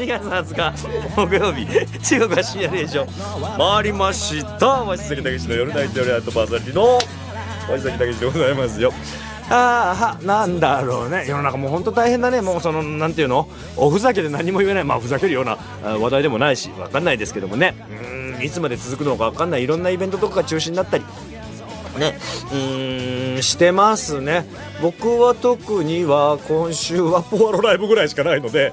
2月20日木曜日。中国は深夜0時を。回りました。鷲崎武の夜ナイト夜アートパーソナリティの。鷲崎武でございますよ。ああなんだろうね。世の中もう本当大変だね。もうそのなんていうの？おふざけで何も言えない。まあふざけるような話題でもないしわかんないですけどもね。うんいつまで続くのかわかんない。いろんなイベントとかが中止になったり。ね。うんしてますね。僕は特には今週はポアロライブぐらいしかないので。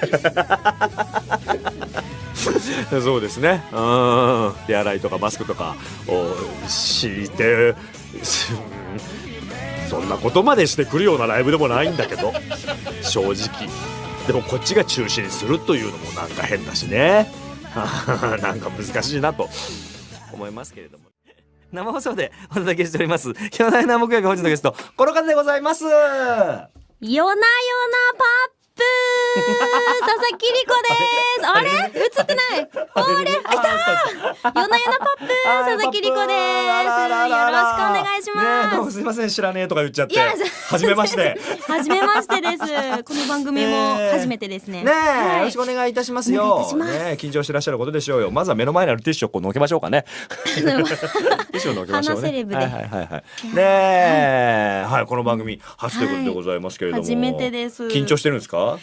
そうですね。うん。手洗いとかマスクとかをしてそんなことまでしてくるようなライブでもないんだけど正直。でもこっちが中止にするというのもなんか変だしね。なんか難しいなと思いますけれども。生放送でお届けしております。夜な夜な木曜日本日のゲストこの方でございます。夜な夜なパップ佐々木里子です。あれ？映ってない。あれ？あいた夜な夜なパップ佐々木里子ですいします、ね、どうもすみません知らねえとか言っちゃって。初めまして。初めましてです。この番組も初めてですね。ね、はい、よろしくお願いいたしますよ。ね緊張してらっしゃることでしょうよ。まずは目の前にあるティッシュをこうのけましょうかね。ティッシュをのけましょうね。はいはいはいはい。ねはいこの番組初ということでございますけれども、初めてです。緊張してるんですか？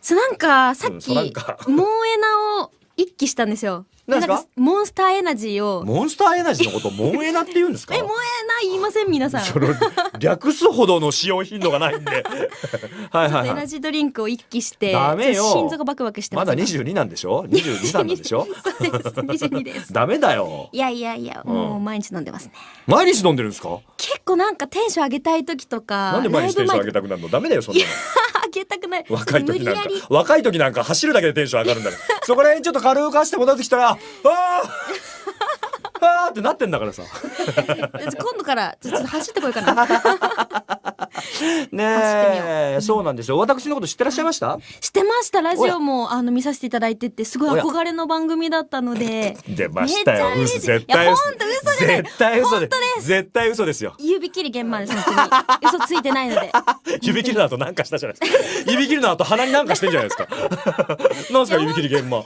そうなんかさっき、うん、モンエナを一気したんですよ。なんかモンスターエナジーを。モンスターエナジーのことモンエナって言うんですか？えモンエナ言いません皆さん。その略すほどの使用頻度がないんで。はいはい、はい、エナジードリンクを一気してダメよ。心臓がバクバクしてまだ二十二なんでしょ？二十二三なんでしょ？そうです二十二です。ダメだよ。いやいやいや、もう毎日飲んでますね。毎日飲んでるんですか？結構なんかテンション上げたい時とかなんで毎日テンション上げたくなるの？ダメだよそんなの上げたくない。若い時なんか若い時なんか走るだけでテンション上がるんだからそこら辺ちょっと軽く走って戻ってきたらあああーってなってんだからさ。今度からちょっと走ってこいかなねえ。そうなんですよ。私のこと知ってらっしゃいました？知ってました。ラジオもあの見させていただいててすごい憧れの番組だったので。出ましたよ。嘘絶対嘘嘘絶対嘘で絶対嘘ですよ。指切り現場です本当に。嘘ついてないので。指切りの後なんかしたじゃないですか。指切りの後鼻になんかしてんじゃないですか。なんですか指切り現場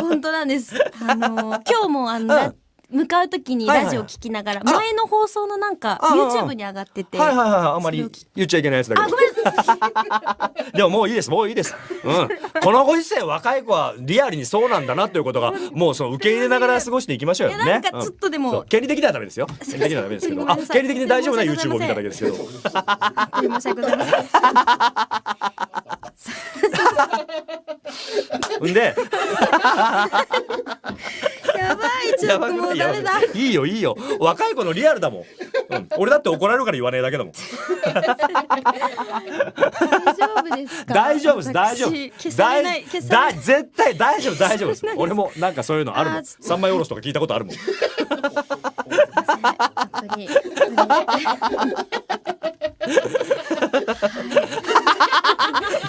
本当。なんです。あの今日もあの、うん向かう時にラジオ聞きながら、前の放送のなんか YouTube に上がってて。はいはいはいあんまり言っちゃいけないやつだけど。でももういいです。もういいです。うん。このご時世若い子はリアルにそうなんだなということがもうその受け入れながら過ごしていきましょうよね。なんかちょっとでも。権利的にはダメですよ。権利的にはダメですけど。あ権利的に大丈夫な YouTube を見ただけですけど。申し訳ございません。んで。やばいちょっともうダメだ。いいよいいよ。若い子のリアルだもん、うん、俺だって怒られるから言わねえだけだもん。大丈夫ですか？大丈夫です大丈夫。大絶対大丈夫大丈夫です。俺もなんかそういうのあるもん。三枚おろしとか聞いたことあるもん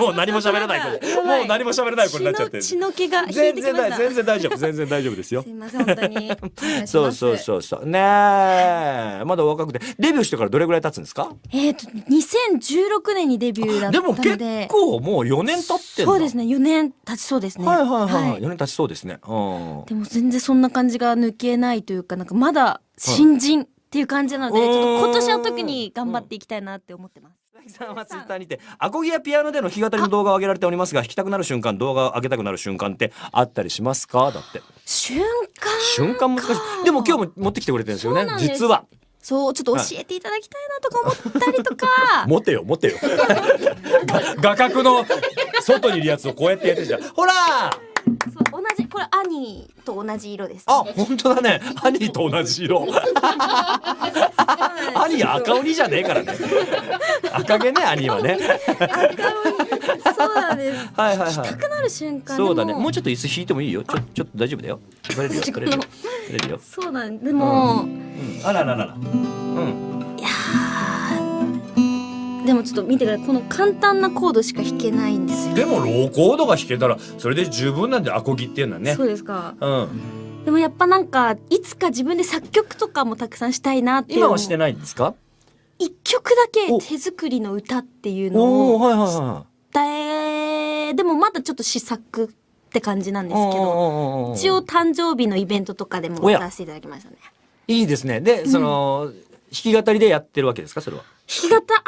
もう何も喋らない子。もう何も喋らない子になっちゃって。血の気が全然全然大丈夫全然大丈夫ですよ。すいません本当に。そうそうそうそう。ねえ。まだ若くて。デビューしてからどれぐらい経つんですか？えっ、と2016年にデビューだったので。でも結構もう4年経ってそうですね。4年経ちそうですね。はいはいはい、はい、4年経ちそうですね。でも全然そんな感じが抜けないというかなんかまだ新人っていう感じなので、ちょっと今年は特に頑張っていきたいなって思ってます。さんはツイッターにてアコギやピアノでの弾き語りの動画を上げられておりますが弾きたくなる瞬間動画を上げたくなる瞬間ってあったりしますか？だって。瞬間瞬間難しい。でも今日も持ってきてくれてるんですよね。実は。そうちょっと教えていただきたいなとか思ったりとか。持てよ持てよ。画角の外にいるやつをこうやってやってじゃん。ほらこれ兄と同じ色です、ね、あ本当だね。兄と同じ色。兄赤鬼じゃねえからね。赤毛ね兄はね。赤鬼。そうなんです。はいはいはい。くなる瞬間そうだね。もうちょっと椅子引いてもいいよ。ちょちょっと大丈夫だよ。取れるよ。取れるよ。そうなんでも、うん、あらららら。うんでもちょっと見てください。この簡単なコードしか弾けないんですよ。でもローコードが弾けたらそれで十分なんでアコギっていうのはね。そうですか。うん。でもやっぱなんかいつか自分で作曲とかもたくさんしたいなって今はしてないんですか？一曲だけ手作りの歌っていうのを伝えででもまだちょっき試作って感じなんですけど一応誕生日のイベントとかでも歌わせていただきましたね。いいですね。でその、弾き語りでやってるわけですか？それは弾き語あ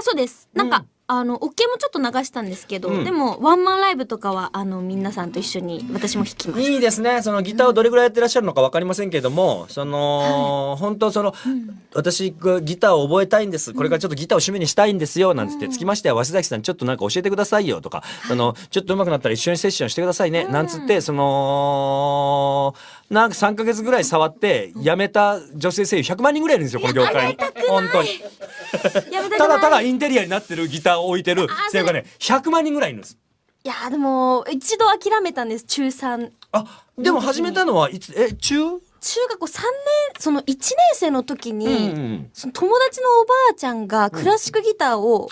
あそうです。なんか、うんあのオケもちょっと流したんですけど、うん。でもワンマンライブとかはあの皆さんと一緒に私も弾きましたいいですね。そのギターをどれぐらいやってらっしゃるのかわかりませんけれどもその、本当その、私ギターを覚えたいんです。これからちょっとギターを趣味にしたいんですよなんつって、つきましては鷲崎さんちょっとなんか教えてくださいよとか、そのちょっと上手くなったら一緒にセッションしてくださいね、なんつってそのなんか3ヶ月ぐらい触って辞めた女性声優100万人ぐらいいるんですよこの業界。に本当に。やめたくない。ただただインテリアになってるギターを置いてる。声優がね100万人ぐらいいるんです。いやーでも一度諦めたんです中3あでも始めたのはいつえ中？中学校3年その1年生の時に、うん。その友達のおばあちゃんがクラシックギターを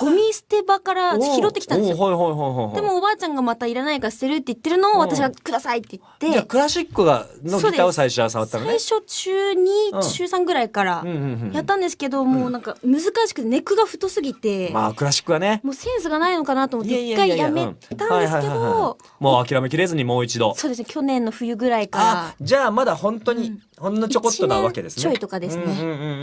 ゴミ捨て場から拾ってきたんですよ。でもおばあちゃんがまたいらないから捨てるって言ってるのを私がくださいって言って、じゃあクラシックがのギターを最初は触ったのね。最初中2、うん。中3ぐらいからやったんですけど、もうなんか難しくてネックが太すぎて、まあクラシックはね。もうセンスがないのかなと思って一回やめたんですけど、もう諦めきれずにもう一度。そうですね去年の冬ぐらいかあらじゃあまだ本当に、ほんのちょこっとなわけですね。ちょいとかですね。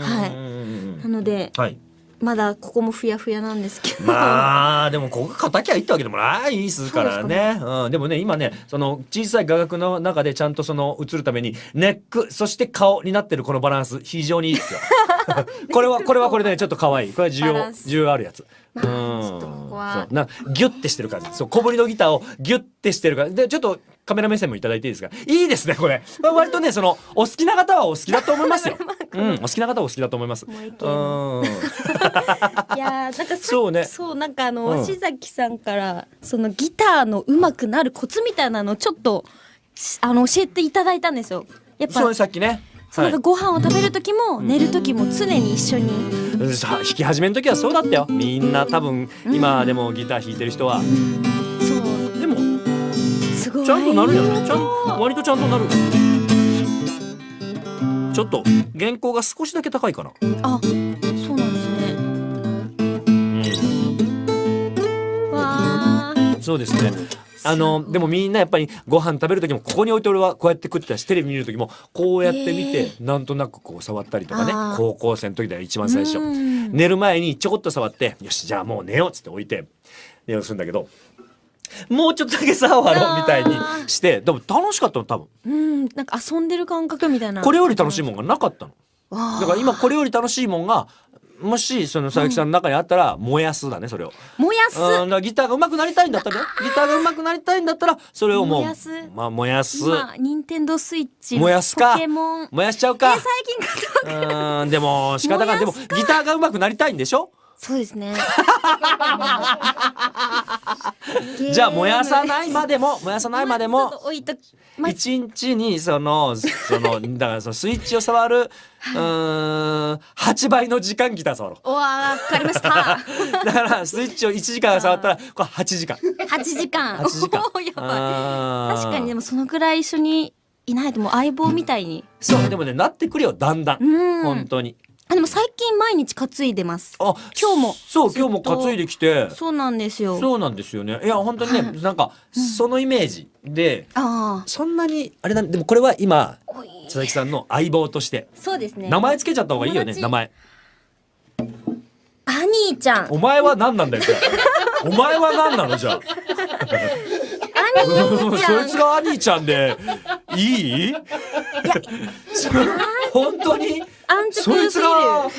はいうんなのではいまだここもふやふやなんですけど、まあでもここ叩きゃいいってわけでもないですからね。うん、でもね今ねその小さい画角の中でちゃんとその映るためにネックそして顔になってるこのバランス非常にいいですよ。これはこれはこれでねちょっと可愛い。これは需要需要あるやつ。うん。ちょっとここはそう。なギュッてしてる感じ。そう小ぶりのギターをギュッてしてる感じ。でちょっとカメラ目線もいただいていいですか？いいですねこれ、まあ、割とねそのお好きな方はお好きだと思いますよ。うんお好きな方はお好きだと思います。もうん。いやーなんかさそうね。そうなんかあの、う崎さんからそのギターの上手くなるコツみたいなのをちょっとしあの教えていただいたんですよ。やっぱそうねさっきね。そうなんかご飯を食べる時も寝る時も常に一緒に、さ弾き始めの時はそうだったよ。みんな多分今でもギター弾いてる人はすごい。ちゃんとなるよね。ちゃん割とちゃんとなる。ちょっと原稿が少しだけ高いかな、あそうなんですね。わーそうですね。あのでもみんなやっぱりご飯食べる時もここに置いて俺はこうやって食ってたしテレビ見る時もこうやって見て、なんとなくこう触ったりとかね。高校生の時だよ一番最初。うん。寝る前にちょこっと触ってよしじゃあもう寝ようっつって置いて寝ようとするんだけどもうちょっとだけ触ろうみたいにしてでも楽しかったの多分。うんなんか遊んでる感覚みたいな。これより楽しいもんがなかったの。だから今これより楽しいもんがもしその佐々木さんの中にあったら燃やすだねそれを。燃やす。うん、だからギターが上手くなりたいんだったらね。ギターが上手くなりたいんだったらそれをもう燃やす。まあ燃やす。今ニンテンドースイッチ燃やすか。ポケモン。燃やしちゃうえか最近買ったうんでも仕方がでもギターが上手くなりたいんでしょ？そうですね じゃあ燃やさいないまでも燃やさないまでも一日にそのその だからそのスイッチを触るうーん8倍の時間ギター触ろう。おわかりました。だからスイッチを1時間触ったらこれ8時間。8時間。8時間。おーやばい。確かにでもそのぐらい一緒にいないともう相棒みたいに。そうでもねなってくるよだんだん。本当にあでも最近毎日担いでます。あ今日も。そう今日も担いできて。そうなんですよ。そうなんですよね。いや本当にね、はい。なんかそのイメージでああ。そんなにあれだでもこれは今佐々木さんの相棒としてそうですね。名前つけちゃった方がいいよね名前。アニーちゃん。お前は何なんだよ お前は何なのじゃあ。アニーちそゃん。いつがアニーちゃんでいい？そ本当に？安直そいつが。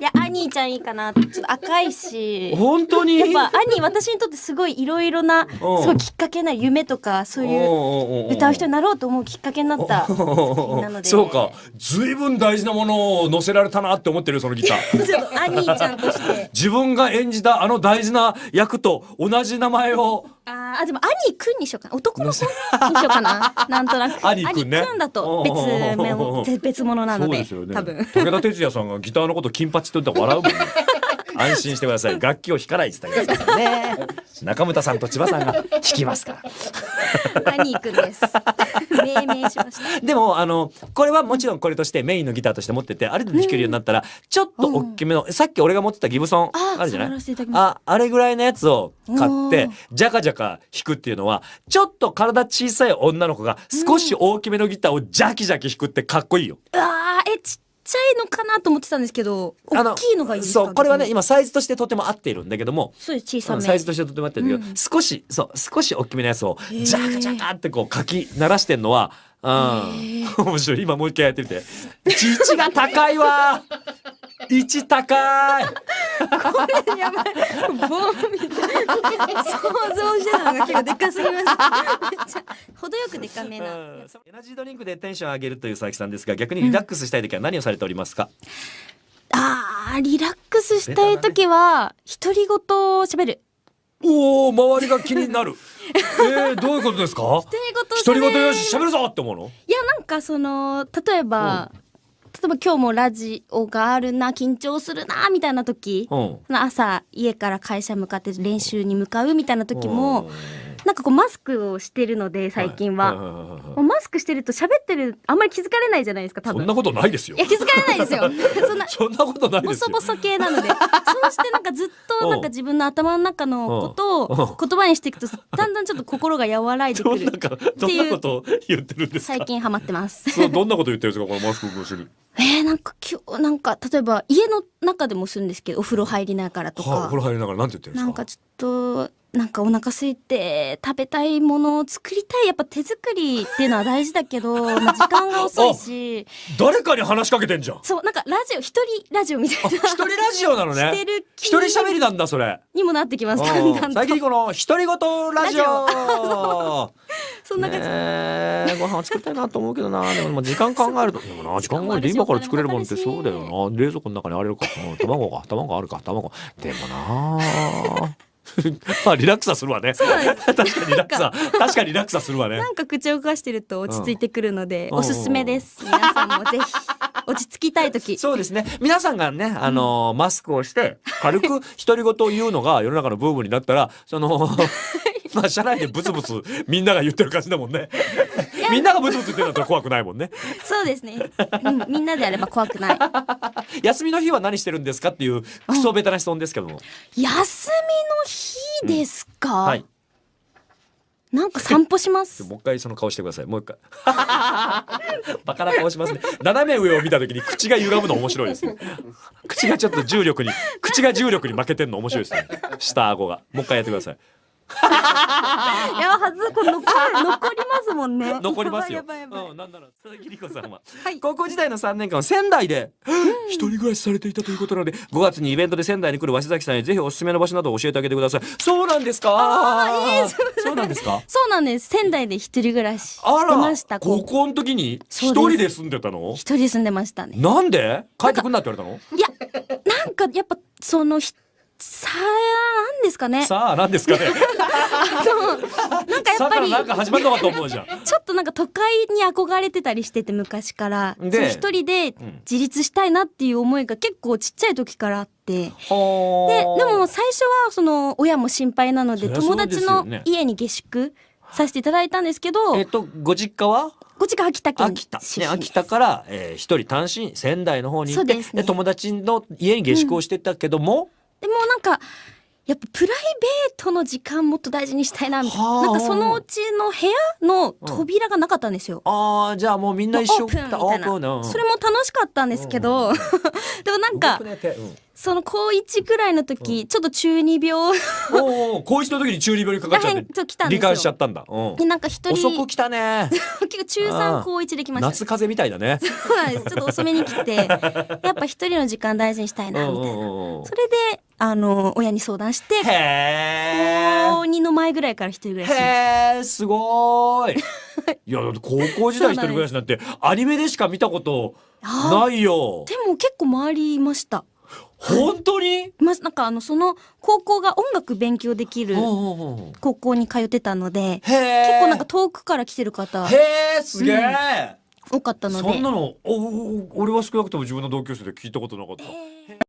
いやアニーちゃんいいかなちょっと赤いし。本当に？やっぱ兄私にとってすごいいろいろなすごいきっかけな夢とかそういう歌う人になろうと思うきっかけになった。なので。そうか。随分大事なものを載せられたなって思ってるよそのギター。ちょっとアニーちゃんとして。自分が演じたあの大事な役と同じ名前をあーあでもアニーくんにしようかな。男の子にしようかな。なんとなく。アニーくんね。だと別め別物なのででね。多分。武田鉄矢さんがギターのこと金八って言ったら笑うもんね。安心してください。楽器を弾かないって言ってあげてくださいね。中村さんと千葉さんが弾きますから。何行くんです命名しました。でもあのこれはもちろんこれとしてメインのギターとして持っててある程度弾けるようになったら、ちょっと大きめの、さっき俺が持ってたギブソンああるじゃない？ああれぐらいのやつを買ってジャカジャカ弾くっていうのはちょっと体小さい女の子が少し大きめのギターをジャキジャキ弾くってかっこいいよ。うわーえちっちゃいのかなと思ってたんですけどあの大きいのがいいですか？そうこれはね今サイズとしてとても合っているんだけども。そう小さめ。サイズとしてとても合ってるんだけど、うん。少しそう少し大きめのやつをジャカジャカってこう書き鳴らしてんのはうん。面白い。今もう一回やってみて。位置が高いわ。位置高い。やばい。ボーンみたいな。想像してたのが結構でかすぎました。めっちゃ程よくでかめな。うんエナジードリンクでテンション上げるという佐々木さん。ですが逆にリラックスしたい時は何をされておりますか、あーリラックスしたい時は独り言を喋る。おお周りが気になる。えー、どういうことですか？独り言よ喋し喋るぞって思うの？いやなんかその例えば、例えば今日もラジオがあるな緊張するなみたいな時、うん朝家から会社向かって練習に向かうみたいな時も、うんなんかこうマスクをしてるので最近は、いいいいはいもうマスクしてると喋ってるあんまり気づかれないじゃないですか多分。そんなことないですよ。いや気づかれないですよ。そんなそんなことないですよ。ボソボソ系なので。そうしてなんかずっとなんか自分の頭の中のことを言葉にしていくとだんだんちょっと心が和らいでくる。どんなかどんなことを言ってるんですか？最近ハマってます。そうどんなこと言ってるんですかこのマスク越しにえー、なんか今日なんか例えば家の中でもするんですけどお風呂入りながらとはあ、おか風呂入りながらなんて言ってるんですか？なんかちょっとなんかお腹空いて食べたいものを作りたい。やっぱ手作りっていうのは大事だけど、まあ、時間が遅いし。誰かに話しかけてんじゃん。そうなんかラジオ一人ラジオみたいな。一人ラジオなのね。一人喋りなんだそれ。にもなってきますだんだんと。最近この独り言ラジオ。そんな感じ、ねえご飯作りたいなと思うけどな。でもまあ時間考えると でもな時間考えて今から作れるもんってそうだよな。冷蔵庫の中にあれるか。うん卵か。卵あるか。卵。でもな まあリラックスはするわね。確かにリラックスは確かにリラックスはするわね。なんか口を動かしてると落ち着いてくるので、うん。おすすめです。皆さんもぜひ落ち着きたい時。そうですね。皆さんがねあの、マスクをして軽く独り言を言うのが世の中のブームになったらその まあ社内でブツブツみんなが言ってる感じだもんねみんながブツブツ言ってるんだったら怖くないもんね。そうですね、うん、みんなであれば怖くない。休みの日は何してるんですかっていうクソベタな質問ですけども、休みの日ですか、はい。なんか散歩します？もう一回その顔してください。もう一回。バカな顔しますね。斜め上を見た時に口が歪むの面白いですね。口がちょっと重力に口が重力に負けてんの面白いですね。下顎が。もう一回やってください いやはずこれ残る残りますもんね。残りますよ。うん、なんなら佐々木里子さんは、はい。高校時代の3年間は仙台で一人暮らしされていたということなので5月にイベントで仙台に来る鷲崎さんへぜひおすすめの場所などを教えてあげてください。そうなんですか？あそうなんですか？そうなんです。仙台で一人暮らしあしてました。ら高校の時に一人で住んでたの？一人で住んでましたね。なんで？帰ってくんなって言われたの？いやなんかやっぱそのひさあなんですかね。さあ何ですかね。そう。なんかやさあからっぱりなんか始まるのかと思うじゃん。ちょっとなんか都会に憧れてたりしてて昔から。で一人で自立したいなっていう思いが結構ちっちゃい時からあって。ではでも最初はその親も心配なので友達の家に下宿させていただいたんですけどえっとご実家は？こっちが秋田県秋田、ね、秋田から、えー、一人単身仙台の方に行ってそうですね。友達の家に下宿をしてたけども、でもなんかやっぱプライベートの時間もっと大事にしたいなみたいはあ。ななんかそのうちの部屋の扉がなかったんですよ。ああじゃあもうみんな一緒。オープンみたいな。うんそれも楽しかったんですけど。でもなんかその高1ぐらいの時ちょっと中二病。おーおー高一の時に中二病にかかっちゃってらへんと来たんですよ。罹患しちゃったんだ、うん。でなんか一人。遅く来たね。結構中ああ3高1できました。夏風邪みたいだね。そうなんです。ちょっと遅めに来てやっぱ一人の時間大事にしたいなみたいな。うん。それであの親に相談してへ高2の前ぐらいから一人暮えらし。へえすごーい。いやだって高校時代一人暮らしなんてアニメでしか見たことあないよ。でも結構周りいました。本当に？まなんかあのその高校が音楽勉強できるうんうんうん高校に通ってたので結構なんか遠くから来てる方へえすげえ、多かったので。そんなのおお俺は少なくとも自分の同級生で聞いたことなかった、えー